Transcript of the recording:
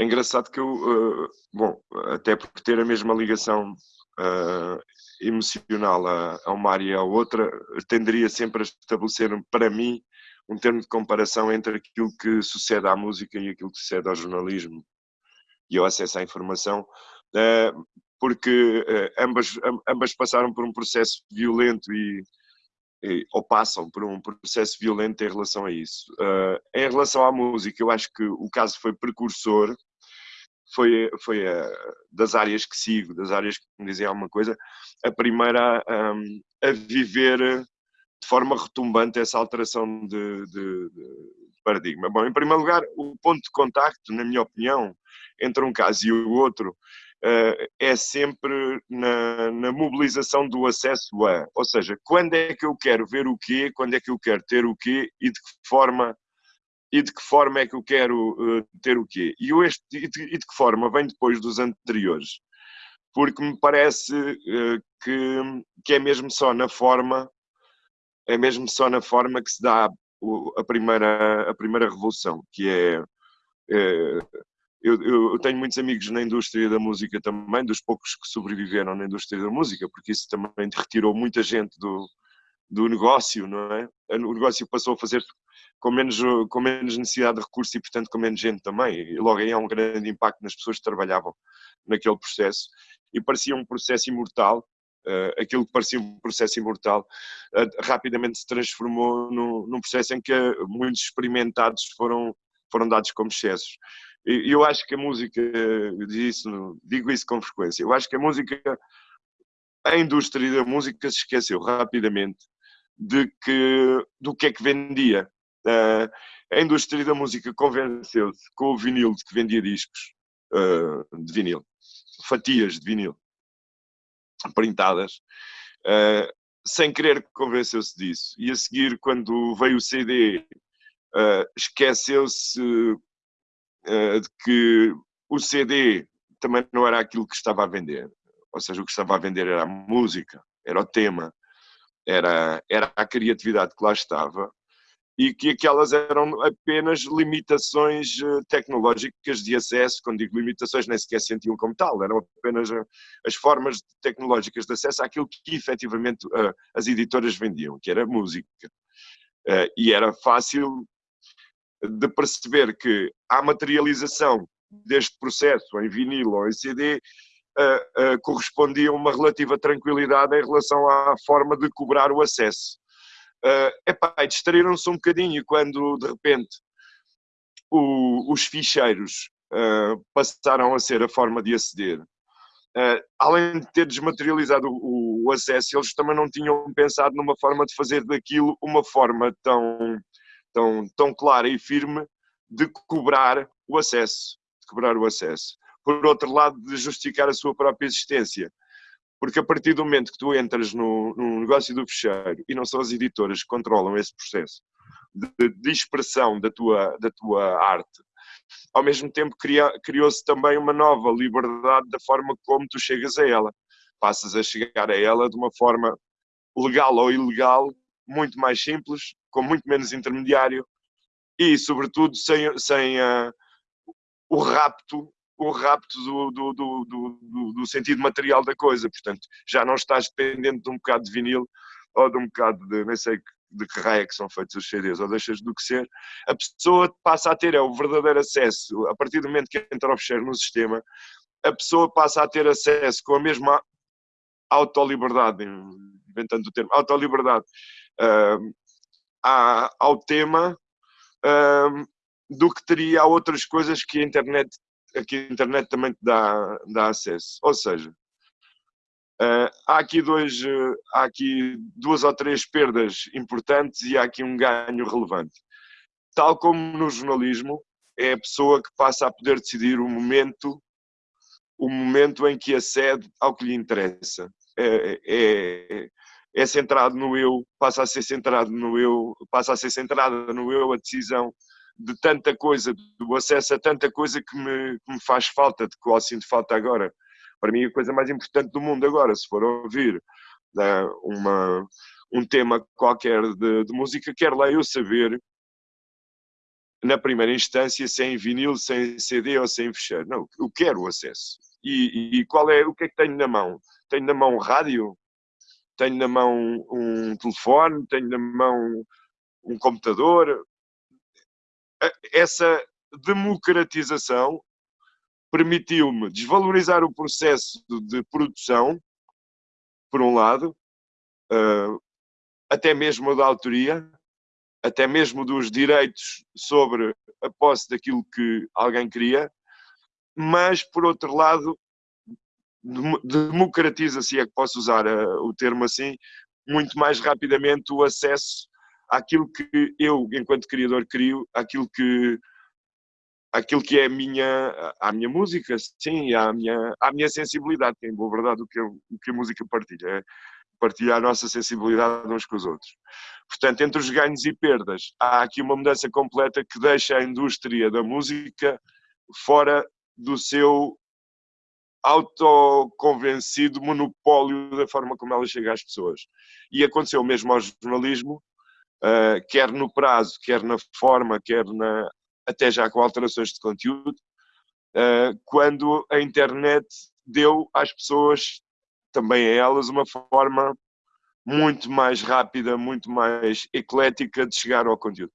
é engraçado que eu, uh, bom, até por ter a mesma ligação uh, emocional a, a, uma área e a outra, tenderia sempre a estabelecer, para mim, um termo de comparação entre aquilo que sucede à música e aquilo que sucede ao jornalismo e ao acesso à informação, uh, porque ambas, ambas passaram por um processo violento e, ou passam por um processo violento em relação a isso. Uh, em relação à música, eu acho que o caso foi precursor, foi, foi a, das áreas que sigo, das áreas que me dizem alguma coisa, a primeira um, a viver de forma retumbante essa alteração de, de, de, paradigma. Bom, em primeiro lugar, o ponto de contacto, na minha opinião, entre um caso e o outro, uh, é sempre na, na, mobilização do acesso a, ou seja, quando é que eu quero ver o quê, quando é que eu quero ter o quê e de que forma e de que forma é que eu quero uh, ter o quê. E, este, e, de, e de que forma vem depois dos anteriores, porque me parece uh, que, que é mesmo só na forma, é mesmo só na forma que se dá a primeira, a primeira revolução, que é, é eu, eu, tenho muitos amigos na indústria da música também, dos poucos que sobreviveram na indústria da música, porque isso também retirou muita gente do, do negócio, não é? O negócio passou a fazer com menos, com menos necessidade de recursos e, portanto, com menos gente também. E logo aí há um grande impacto nas pessoas que trabalhavam naquele processo. E parecia um processo imortal, uh, aquilo que parecia um processo imortal, uh, rapidamente se transformou no, num processo em que muitos experimentados foram, foram dados como excessos. Eu acho que a música, isso, digo isso com frequência, eu acho que a música, a indústria da música se esqueceu rapidamente de que, do que é que vendia. Uh, a indústria da música convenceu-se com o vinil de que vendia discos uh, de vinil, fatias de vinil printadas, uh, sem querer convenceu-se disso. E a seguir, quando veio o CD, esqueceu-se de que o CD também não era aquilo que estava a vender. Ou seja, o que estava a vender era a música, era o tema, era, era a criatividade que lá estava e que aquelas eram apenas limitações eh, tecnológicas de acesso, quando digo limitações nem sequer sentiam como tal, eram apenas eh, as formas tecnológicas de acesso àquilo que efetivamente uh, as editoras vendiam, que era música. E era fácil de perceber que a materialização deste processo em vinil ou em CD correspondia a uma relativa tranquilidade em relação à forma de cobrar o acesso. Uh, epá, distraíram-se um bocadinho quando, de repente, o, os ficheiros uh, passaram a ser a forma de aceder. Uh, além de ter desmaterializado o, o, acesso, eles também não tinham pensado numa forma de fazer daquilo uma forma tão, tão, tão clara e firme de cobrar o acesso. De cobrar o acesso. Por outro lado, de justificar a sua própria existência. Porque a partir do momento que tu entras no, no negócio do fecheiro, e não são as editoras que controlam esse processo de, de expressão da tua, da tua arte, ao mesmo tempo criou-se também uma nova liberdade da forma como tu chegas a ela. Passas a chegar a ela de uma forma legal ou ilegal, muito mais simples, com muito menos intermediário e, sobretudo, sem, sem uh, o rapto o rapto do, do, do, do, do sentido material da coisa. Portanto, já não estás dependente de um bocado de vinil ou de um bocado de, nem sei de que raia que são feitos os CDs, ou deixas do que ser, a pessoa passa a ter é o verdadeiro acesso, a partir do momento que entra o fecheiro no sistema, a pessoa passa a ter acesso com a mesma autoliberdade, inventando o termo, autoliberdade, uh, ao tema uh, do que teria a outras coisas que a internet que a internet também te dá, dá acesso. Ou seja, uh, há, aqui dois, uh, há aqui duas ou três perdas importantes e há aqui um ganho relevante. Tal como no jornalismo, é a pessoa que passa a poder decidir o momento, o momento em que acede ao que lhe interessa. É, é, é centrado no eu, passa a ser centrado no eu, passa a ser centrada no eu a decisão de tanta coisa, do acesso a tanta coisa que me, que me faz falta, de qual sinto falta agora. Para mim, a coisa mais importante do mundo agora, se for ouvir né, uma, um tema qualquer de, de música, quero lá eu saber na primeira instância, sem vinil, sem CD ou sem fechar. Não, eu quero o acesso. E, e, qual é, o que é que tenho na mão? Tenho na mão rádio, tenho na mão um telefone, tenho na mão um computador. Essa democratização permitiu-me desvalorizar o processo de produção, por um lado, uh, até mesmo da autoria, até mesmo dos direitos sobre a posse daquilo que alguém queria, mas, por outro lado, democratiza, se é que posso usar uh, o termo assim, muito mais rapidamente o acesso àquilo que eu, enquanto criador, crio, àquilo que aquilo que é a minha, a minha música, sim, à minha, à minha sensibilidade, que é, em boa verdade, o que, o que a música partilha, é partilhar a nossa sensibilidade uns com os outros. Portanto, entre os ganhos e perdas, há aqui uma mudança completa que deixa a indústria da música fora do seu autoconvencido monopólio da forma como ela chega às pessoas. E aconteceu mesmo ao jornalismo, uh, quer no prazo, quer na forma, quer na, até já com alterações de conteúdo, uh, quando a internet deu às pessoas, também a elas, uma forma muito mais rápida, muito mais eclética de chegar ao conteúdo.